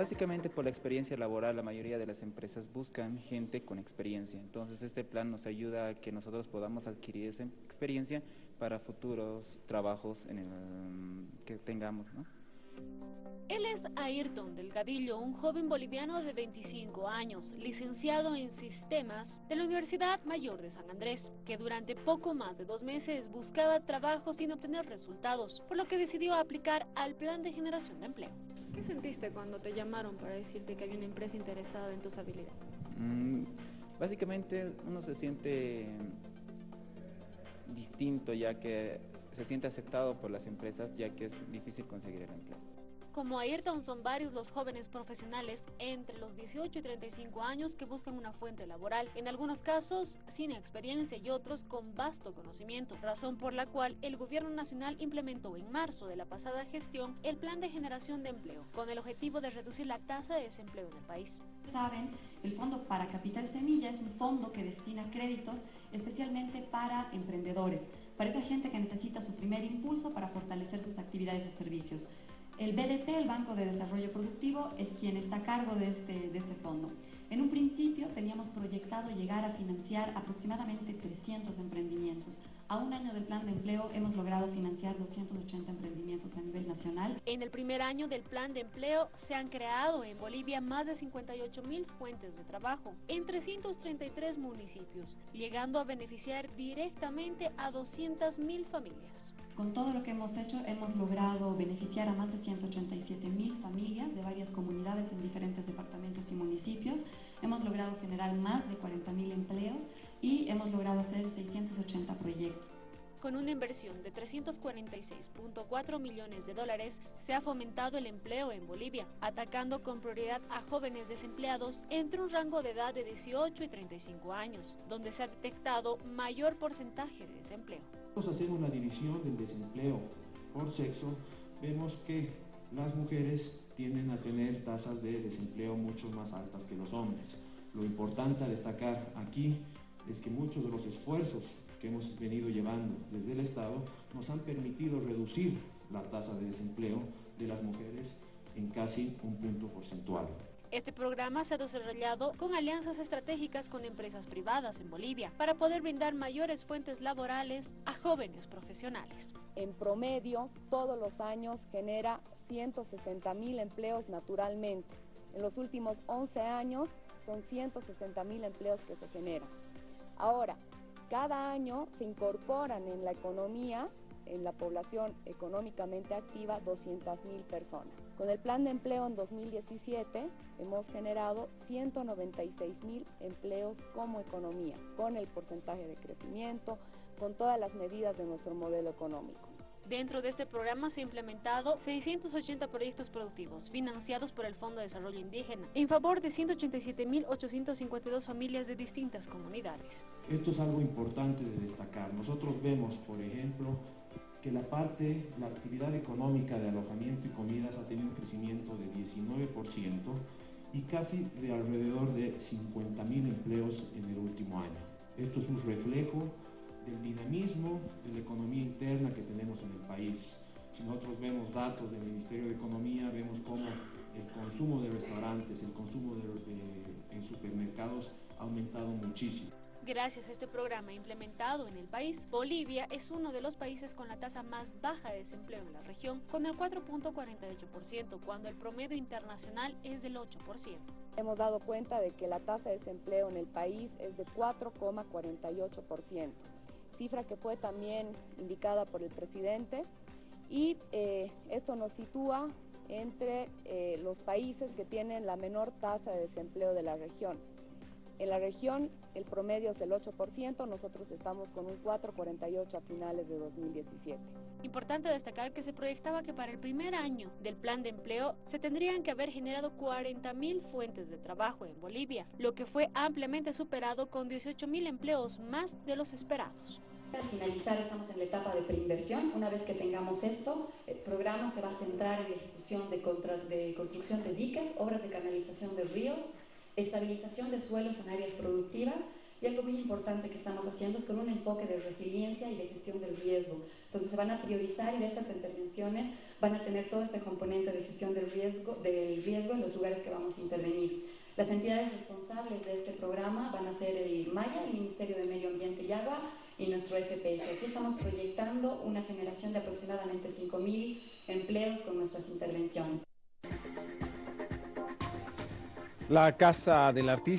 Básicamente por la experiencia laboral, la mayoría de las empresas buscan gente con experiencia. Entonces este plan nos ayuda a que nosotros podamos adquirir esa experiencia para futuros trabajos en el, que tengamos. ¿no? Es Ayrton Delgadillo, un joven boliviano de 25 años, licenciado en Sistemas de la Universidad Mayor de San Andrés, que durante poco más de dos meses buscaba trabajo sin obtener resultados, por lo que decidió aplicar al Plan de Generación de Empleo. ¿Qué sentiste cuando te llamaron para decirte que había una empresa interesada en tus habilidades? Mm, básicamente uno se siente distinto ya que se siente aceptado por las empresas ya que es difícil conseguir el empleo. Como Ayrton son varios los jóvenes profesionales entre los 18 y 35 años que buscan una fuente laboral, en algunos casos sin experiencia y otros con vasto conocimiento, razón por la cual el gobierno nacional implementó en marzo de la pasada gestión el plan de generación de empleo, con el objetivo de reducir la tasa de desempleo en el país. Saben, el Fondo para Capital Semilla es un fondo que destina créditos especialmente para emprendedores, para esa gente que necesita su primer impulso para fortalecer sus actividades o servicios. El BDP, el Banco de Desarrollo Productivo, es quien está a cargo de este, de este fondo. En un principio teníamos proyectado llegar a financiar aproximadamente 300 emprendimientos. A un año del plan de empleo hemos logrado financiar 280 emprendimientos a nivel nacional. En el primer año del plan de empleo se han creado en Bolivia más de 58 mil fuentes de trabajo en 333 municipios, llegando a beneficiar directamente a 200 mil familias. Con todo lo que hemos hecho hemos logrado beneficiar a más de 187 mil familias de varias comunidades en diferentes departamentos y municipios. Hemos logrado generar más de 40 mil empleos y hemos logrado hacer 680 proyectos. Con una inversión de 346.4 millones de dólares, se ha fomentado el empleo en Bolivia, atacando con prioridad a jóvenes desempleados entre un rango de edad de 18 y 35 años, donde se ha detectado mayor porcentaje de desempleo. Vamos a hacer una división del desempleo por sexo. Vemos que las mujeres tienden a tener tasas de desempleo mucho más altas que los hombres. Lo importante a destacar aquí es que muchos de los esfuerzos que hemos venido llevando desde el Estado nos han permitido reducir la tasa de desempleo de las mujeres en casi un punto porcentual. Este programa se ha desarrollado con alianzas estratégicas con empresas privadas en Bolivia para poder brindar mayores fuentes laborales a jóvenes profesionales. En promedio, todos los años genera 160 mil empleos naturalmente. En los últimos 11 años son 160 mil empleos que se generan. Ahora, cada año se incorporan en la economía, en la población económicamente activa, 200.000 personas. Con el plan de empleo en 2017 hemos generado 196.000 empleos como economía, con el porcentaje de crecimiento, con todas las medidas de nuestro modelo económico. Dentro de este programa se han implementado 680 proyectos productivos financiados por el Fondo de Desarrollo Indígena en favor de 187.852 familias de distintas comunidades. Esto es algo importante de destacar. Nosotros vemos, por ejemplo, que la parte, la actividad económica de alojamiento y comidas ha tenido un crecimiento de 19% y casi de alrededor de 50.000 empleos en el último año. Esto es un reflejo del dinamismo de la economía interna que tenemos en el país. Si nosotros vemos datos del Ministerio de Economía, vemos cómo el consumo de restaurantes, el consumo de, en supermercados ha aumentado muchísimo. Gracias a este programa implementado en el país, Bolivia es uno de los países con la tasa más baja de desempleo en la región, con el 4.48%, cuando el promedio internacional es del 8%. Hemos dado cuenta de que la tasa de desempleo en el país es de 4,48% cifra que fue también indicada por el presidente y eh, esto nos sitúa entre eh, los países que tienen la menor tasa de desempleo de la región. En la región el promedio es el 8%, nosotros estamos con un 4,48 a finales de 2017. Importante destacar que se proyectaba que para el primer año del plan de empleo se tendrían que haber generado 40.000 fuentes de trabajo en Bolivia, lo que fue ampliamente superado con 18.000 empleos más de los esperados. Al finalizar estamos en la etapa de preinversión. Una vez que tengamos esto, el programa se va a centrar en ejecución de, de construcción de diques, obras de canalización de ríos, estabilización de suelos en áreas productivas Y algo muy importante que estamos haciendo es con un enfoque de resiliencia y de gestión del riesgo. Entonces se van a priorizar y estas intervenciones van a tener todo este componente de gestión del riesgo, del riesgo en los lugares que vamos a intervenir. Las entidades responsables de este programa van a ser el MAYA, el Ministerio de Medio Ambiente y Agua, y nuestro FPS. Aquí estamos proyectando una generación de aproximadamente 5.000 empleos con nuestras intervenciones. La Casa del Artista